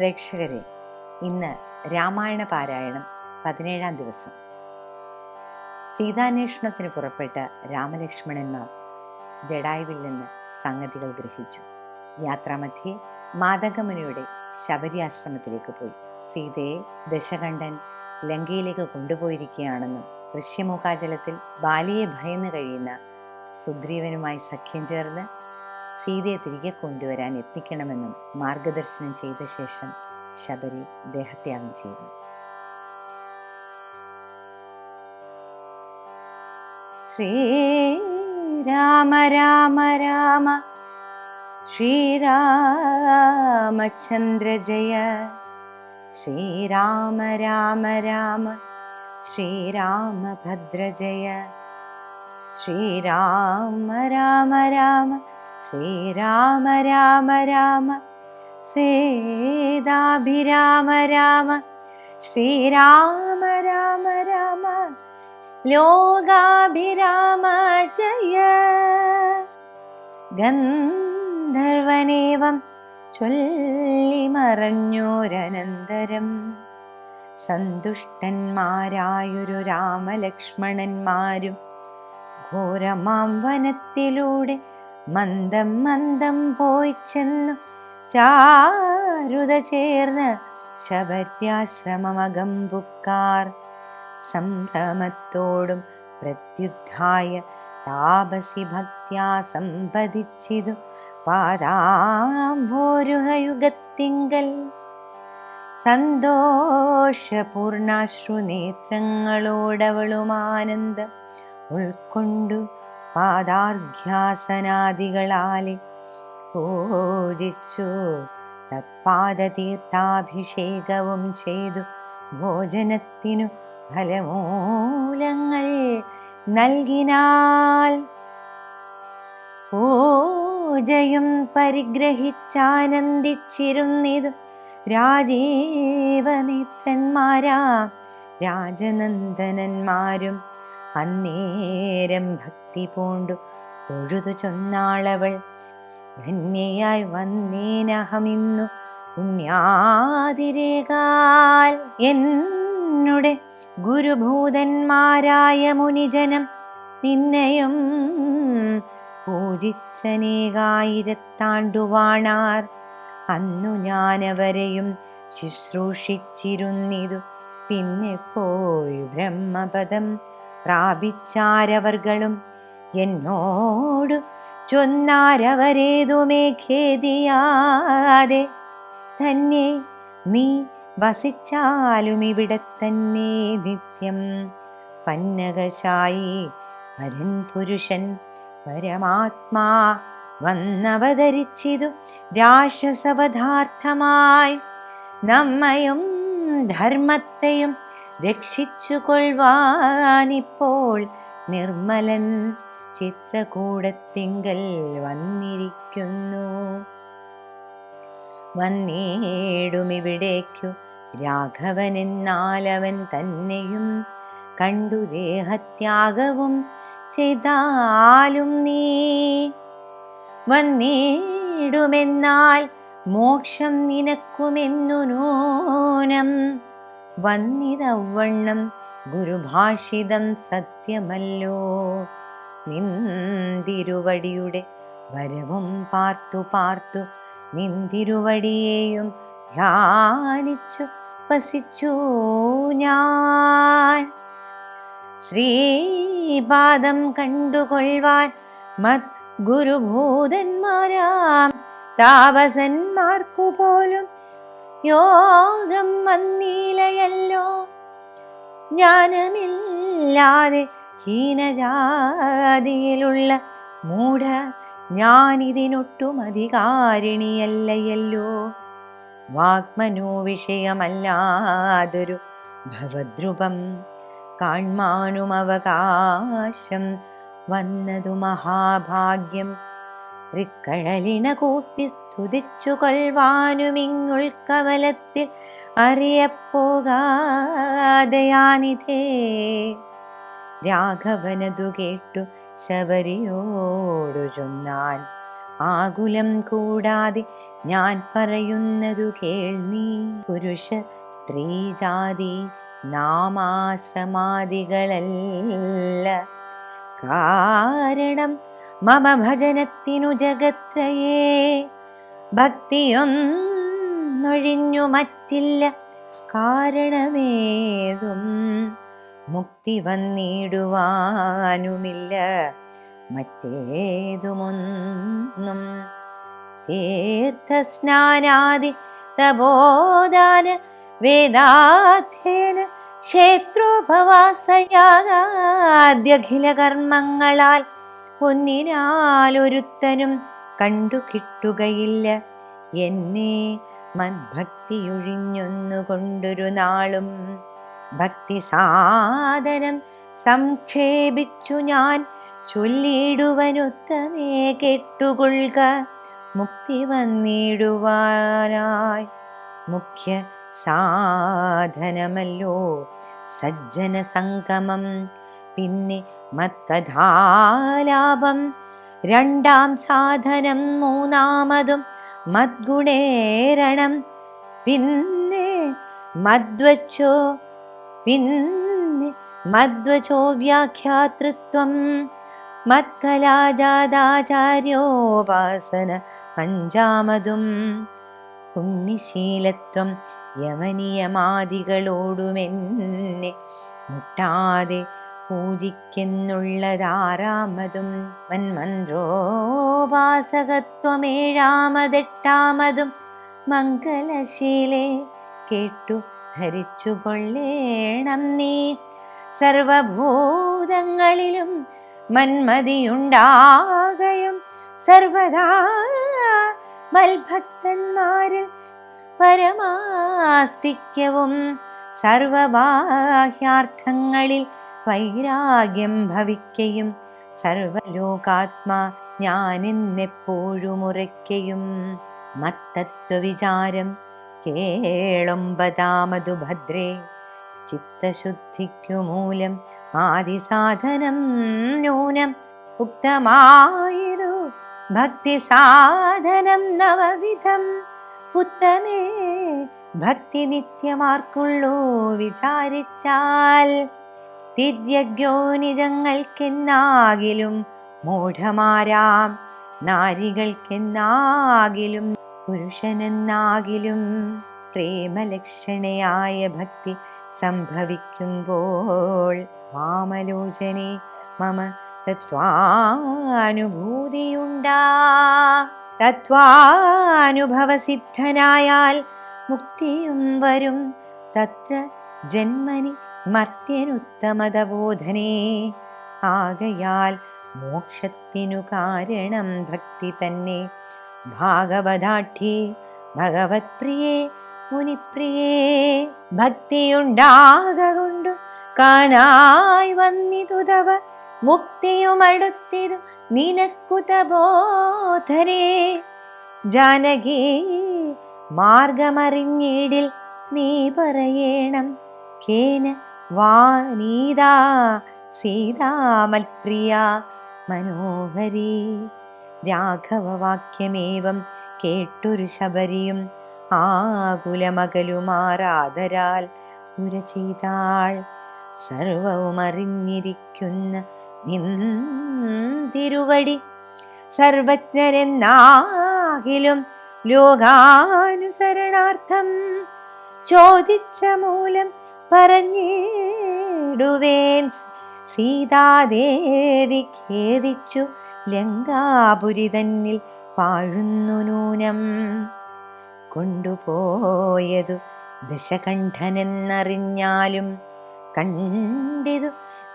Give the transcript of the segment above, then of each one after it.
പ്രേക്ഷകരെ ഇന്ന് രാമായണ പാരായണം പതിനേഴാം ദിവസം. സീതാന്വേഷണത്തിന് പുറപ്പെട്ട രാമലക്ഷ്മണന്മാർ ജഡായുവിൽ നിന്ന് സംഗതികൾ ഗ്രഹിച്ചു. യാത്രാമധ്യേ മാതകമുനിയുടെ ശബരിയാശ്രമത്തിലേക്ക് പോയി. സീതയെ ദശകണ്ഠൻ ലങ്കയിലേക്ക് കൊണ്ടുപോയിരിക്കുകയാണെന്നും ഋഷ്യമുഖാചലത്തിൽ ബാലിയെ ഭയന്ന് കഴിയുന്ന സുഗ്രീവനുമായി സഖ്യം ചേർന്ന് സീതയെ തിരികെ കൊണ്ടുവരാൻ എത്തിക്കണമെന്നും മാർഗദർശനം ചെയ്ത ശേഷം ശബരി ദേഹത്യാഗം ചെയ്തു. ശ്രീരാമ രാമ രാമ ശ്രീരാമചന്ദ്ര ജയ ശ്രീരാമ രാമ രാമ ശ്രീരാമഭദ്ര ജയ ശ്രീരാമ രാമ രാമ ശ്രീരാമ രാമ രാമ സേതാഭിരാമ രാമ. ശ്രീരാമ രാമ രാമ. ലോകാഭിരാമ ജയ. ഗന്ധർവനേവം ചൊല്ലിമറഞ്ഞോരനന്തരം. സന്തുഷ്ടന്മാരായൊരു രാമലക്ഷ്മണന്മാരും ഘോരമാം വനത്തിലൂടെ മന്ദം മന്ദം പോയി ചെന്നു. ചാരുത ചേർന്ന് ശബര്യാശ്രമമകമ്പുക്കാർ സംഭ്രമത്തോടും പ്രത്യുദ്ധായ താപസി ഭക്യാ സമ്പതിച്ചിതു പാദാംഭോരുഹയുഗത്തിങ്കൽ സന്തോഷപൂർണാശ്രുനേത്രങ്ങളോടവളുമാനന്ദ ഉൾക്കൊണ്ടു. പാദാർഘ്യാസനാദികളാലെ പൂജിച്ചു തത്പാദതീർത്ഥാഭിഷേകവും ചെയ്തു. ഭോജനത്തിനു ഫലമൂലങ്ങൾ നൽകിനാൽ പൂജയും പരിഗ്രഹിച്ചാനന്ദിച്ചിരുന്നിതു. രാജീവനേത്രന്മാരാ രാജനന്ദനന്മാരും അന്നേരം ഭക്തി പൂണ്ടു. തൊഴുതു ചൊന്നാളവൾ ധന്യയായി വന്നേനഹമിന്നു. പുണ്യാതിരേകാൽ എന്നുടെ ഗുരുഭൂതന്മാരായ മുനിജനം നിന്നെയും പൂജിച്ചനേകായിരത്താണ്ടുവാണാർ. അന്നു ഞാനവരെയും ശുശ്രൂഷിച്ചിരുന്നിതു. പിന്നെ പോയി ബ്രഹ്മപദം പ്രാപിച്ചാരവർകളും എന്നോട് ചൊന്നാരവരേതുമേ ഖേദിയാതെ തന്നെ നീ വസിച്ചാലും ഇവിടെ തന്നെ നിത്യം. പന്നകശായി വരൻ പുരുഷൻ പരമാത്മാ വന്നവതരിച്ചിതു രാക്ഷസവധാർത്ഥമായി. നമ്മയും ധർമ്മത്തെയും രക്ഷിച്ചു കൊള്ളുവാനിപ്പോൾ നിർമ്മലൻ ചിത്രകൂടത്തിങ്കൽ വന്നിരിക്കുന്നു. വന്നേടുമിവിടേക്കു രാഘവനെന്നാലവൻ തന്നെയും കണ്ടു ദേഹത്യാഗവും ചെയ്താലും നീ. വന്നേടുമെന്നാൽ മോക്ഷം നിനക്കുമെന്നു നൂനം വന്നിതവണ്ണം ഗുരുഭാഷിതം സത്യമല്ലോ. നിന്തിരുവടിയുടെ വരവും പാർത്തു പാർത്തു നിന്തിരുവടിയെയും ധ്യാനിച്ചു വസിച്ചു ഞാൻ. ശ്രീപാദം കണ്ടുകൊള്ളുവാൻ മത് ഗുരുഭൂതന്മാരാം താപസന്മാർക്കു പോലും യോഗം വന്നീലയല്ലോ. ജ്ഞാനമില്ലാതെ ഹീനജാതിയിലുള്ള മൂഢ ഞാനിതിനൊട്ടും അധികാരിണിയല്ലയല്ലോ. വാഗ്മനോ വിഷയമല്ലാതൊരു ഭവദ്രുപം കാൺമാനുമവകാശം വന്നതു മഹാഭാഗ്യം തൃക്കഴലിണ കൂപ്പി സ്തുതിച്ചു കവലത്തിൽ അറിയപ്പോകാതയാനിധേ രാഘവനതു കേട്ടു ശബരിയോടു ചൊന്നാൻ ആകുലം കൂടാതെ ഞാൻ പറയുന്നതു കേൾ നീ. പുരുഷ സ്ത്രീജാതി നാമാശ്രമാദികളല്ല കാരണം മമ ഭജനത്തിനു ജഗത്രയേ. ഭക്തിയൊന്നൊഴിഞ്ഞു മറ്റില്ല കാരണമേതും മുക്തി വന്നിടുവാനുമില്ല. മറ്റേതുമൊന്നും തീർത്ഥസ്നാനാദി തപോദാന വേദാധ്യേന ക്ഷേത്രോപവാസയാദ്യഖില കർമ്മങ്ങളാൽ ഒന്നിനാലൊരുത്തനും കണ്ടു കിട്ടുകയില്ല. എന്നെ മദ്ഭക്തിയൊഴിഞ്ഞൊന്നുകൊണ്ടൊരു നാളും ഭക്തി സാധനം സംക്ഷേപിച്ചു ഞാൻ. ചൊല്ലിടുവനൊത്തമേ കെട്ടുകൊള്ളുക. മുക്തി വന്നിടുവാനായി. മുഖ്യ സാധനമല്ലോ സജ്ജന സംഗമം പിന്നെ മത്കഥാലാപം. രണ്ടാം സാധനം മൂന്നാമതും മദ്ഗുണേരണം. പിന്നെ മദ്വച്ചോ പിന്നെ മദ്വചോ വ്യാഖ്യാതൃത്വം. മത്കലാജാതാചാര്യോപാസന പഞ്ചാമതും. പുണ്യശീലത്വം യമനിയമാദികളോടുമെന്നെ മുട്ടാതെ പൂജിക്കുന്നുള്ളതാറാമതും മന്മന്ത്രോപാസകത്വമേഴാമതെട്ടാമതും മംഗലശീലേ കേട്ടു ധരിച്ചുകൊള്ളേണം നീ. സർവഭൂതങ്ങളിലും മന്മതിയുണ്ടാകയും സർവദാ മൽഭക്തന്മാരിൽ പരമാസ്തിക്യവും സർവബാഹ്യാർത്ഥങ്ങളിൽ വൈരാഗ്യം ഭവിക്കയും സർവലോകാത്മാ ഞാനെന്നെപ്പോഴും ഉറയ്ക്കയും മത്തത്വവിചാരം കേളൊമ്പതാമതു ഭദ്രേ ചിത്തശുദ്ധിക്കു മൂലം ആദിസാധനം ന്യൂനം ഉക്തമായിരു ഭക്തി സാധനം നവവിധം. ഉത്തമേ ഭക്തി നിത്യമാർക്കുള്ളൂ വിചാരിച്ചാൽ തിര്യജ്ഞോനിജങ്ങൾക്കെന്നാകിലും മൂഢമാരാം. നാരികൾക്കെന്നാകിലും പുരുഷനെന്നാകിലും പ്രേമലക്ഷണയായ ഭക്തി സംഭവിക്കുമ്പോൾ മാമലോചനെ മമ തത്വാനുഭൂതിയുണ്ടാ. തത്വാനുഭവസിദ്ധനായാൽ മുക്തിയും വരും. തത്ര ജന്മനി മർത്യനുത്തമതബോധനേ ആകയാൽ മോക്ഷത്തിനു കാരണം ഭക്തി തന്നെ. ഭാഗവതാഠ്യേ ഭഗവത് പ്രിയേ മുനിപ്രിയേ ഭക്തിയുണ്ടാകൊണ്ടു കാണായി വന്നിതുതവ. മുക്തിയുമടുത്തിതു നിനക്കുത ബോധനേ ജാനകി മാർഗമറിഞ്ഞിടിൽ നീ പറയേണം. കേന വാനീതാ സീതാമൽപ്രിയ മനോഹരി. രാഘവവാക്യമേവം കേട്ടൊരു ശബരിയും ആകുലമകലുമാറാതരാൽ ഉര ചെയ്താൾ സർവവും അറിഞ്ഞിരിക്കുന്ന നിന്തിരുവടി സർവജ്ഞരെന്നാകിലും ലോകാനുസരണാർത്ഥം ചോദിച്ച മൂലം പറഞ്ഞിടുവേൻ. സീതാദേവി ഖേദിച്ചു ലങ്കാപുരി തന്നിൽ പാഴുന്നു നൂനം. കൊണ്ടുപോയതു ദശകണ്ഠനെന്നറിഞ്ഞാലും കണ്ടിതു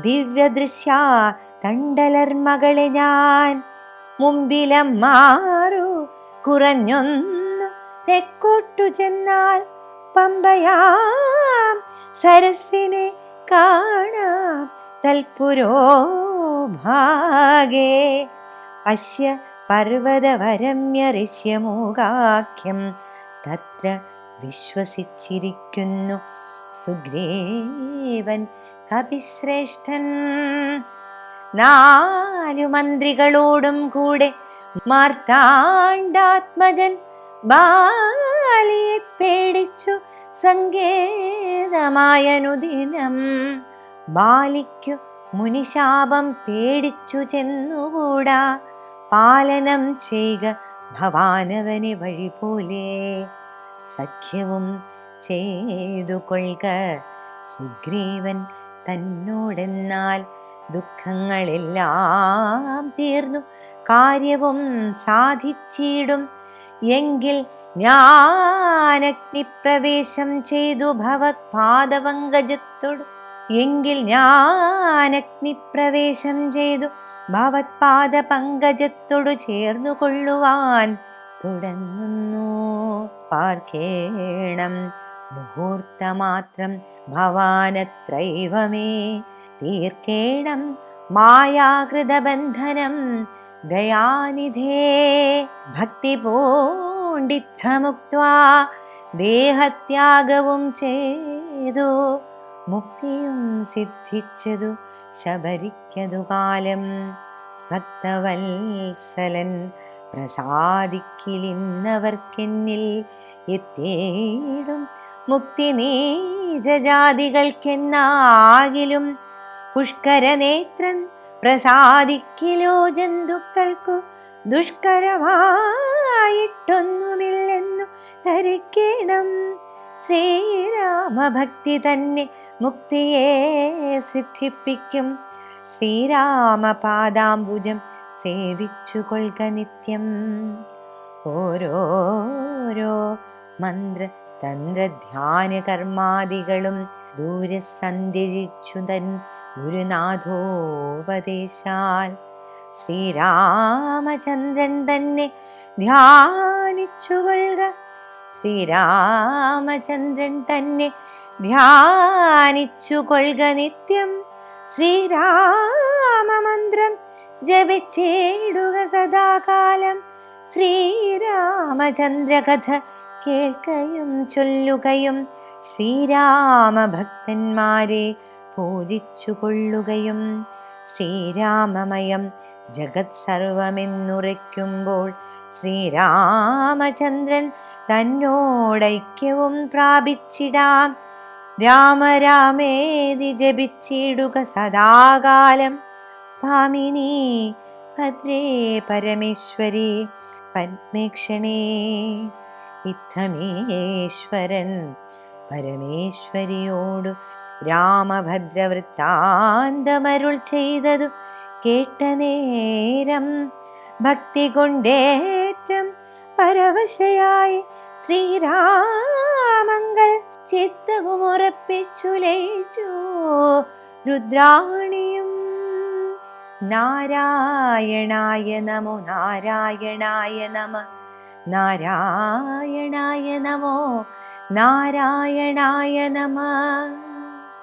ദിവ്യദൃശ്യ തണ്ടലർമകളെ ഞാൻ. മുമ്പിലം മാറു കുറഞ്ഞൊന്നു തെക്കോട്ടു ചെന്നാൽ പമ്പയാം സരസിനെ കാണാം തൽപുരോ ഭാഗേ. പശ്യ പർവതവരമ്യഋഷ്യമൂകാഖ്യം തത്ര വിശ്വസിച്ചിരിക്കുന്നു സുഗ്രീവൻ കപിശ്രേഷ്ഠൻ. നാലു മന്ത്രികളോടും കൂടെ മാർത്താണ്ഡാത്മജൻ ബാലിയെ പേടിച്ചു സങ്കേതമായനുദിനം ബാലിക്കു മുനിശാപം പേടിച്ചു ചെന്നുകൂടാ. പാലനം ചെയ്യുക ഭവാനവനെ വഴി പോലെ സഖ്യവും ചെയ്തു കൊള്ളുക സുഗ്രീവൻ തന്നോടെന്നാൽ ദുഃഖങ്ങളെല്ലാം തീർന്നു. കാര്യവും സാധിച്ചിടും. എങ്കിൽ ഞാൻ അഗ്നിപ്രവേശം ചെയ്തു ഭവത് പാദപങ്കജത്തോട് എങ്കിൽ ഞാൻ അഗ്നിപ്രവേശം ചെയ്തു ഭവത് പാദപങ്കജത്തോടു ചേർന്നു കൊള്ളുവാൻ തുടങ്ങുന്നു. പാർക്കേണം മുഹൂർത്തമാത്രം ഭവാനത്രൈവമേ. തീർക്കേണം മായാകൃതബന്ധനം ദയാനിധേ. ഭക്തി പൂണ്ടിത്തമുക്വാ ദേഹത്യാഗവും ചെയ്തു മുക്തിയും സിദ്ധിച്ചതു ശബരിക്കതു കാലം. ഭക്തവത്സലൻ പ്രസാദിക്കിലിന്നവർക്കെന്നിൽ എത്തേടും മുക്തി നീജജാതികൾക്കെന്നാകിലും പുഷ്കരനേത്രൻ പ്രസാദിക്കിലോ ജന്തുക്കൾക്കു ദുഷ്കരമായിട്ടൊന്നുമില്ലെന്നു ധരിക്കണം. ശ്രീരാമഭക്തി തന്നെ മുക്തിയെ സിദ്ധിപ്പിക്കും. ശ്രീരാമപാദാംബുജം സേവിച്ചു കൊള്ളുക നിത്യം. ഓരോരോ മന്ത്ര തന്ത്രധ്യാന കർമാദികളും ദൂരെ സന്ധ്യജിച്ചു തൻ ഗുരുനാഥോപദേശാൽ. ശ്രീരാമചന്ദ്രൻ തന്നെ ധ്യാനിച്ചു കൊള്ളുക ശ്രീരാമചന്ദ്രൻ തന്നെ ധ്യാനിച്ചു കൊള്ളുക നിത്യം. ശ്രീരാമമന്ത്രം ജപിച്ചേടുക സദാകാലം. ശ്രീരാമചന്ദ്രകഥ കേൾക്കയും ചൊല്ലുകയും ശ്രീരാമഭക്തന്മാരെ പൂജിച്ചു കൊള്ളുകയും ശ്രീരാമമയം ജഗത് സർവമെന്നുറയ്ക്കുമ്പോൾ ശ്രീരാമചന്ദ്രൻ തന്നോടൈക്യവും പ്രാപിച്ചിടാം. രാമരാമേതി ജപിച്ചിടുക സദാകാലം. ഭാമിനി ഭദ്രേ പരമേശ്വരി പത്മേക്ഷണേ. ഇത്തമേശ്വരൻ പരമേശ്വരിയോടു രാമഭദ്രവൃത്താന്തമരുൾ ചെയ്തതു കേട്ട നേരം ഭക്തി കൊണ്ടേറ്റം പരവശയായി ശ്രീരാമങ്ങൾ ചിത്തവും ഉറപ്പിച്ചു ലയിച്ചു. രുദ്രാണിയും നാരായണായ നമോ നാരായണായ നമ നാരായണായ നമോ നാരായണായ നമ.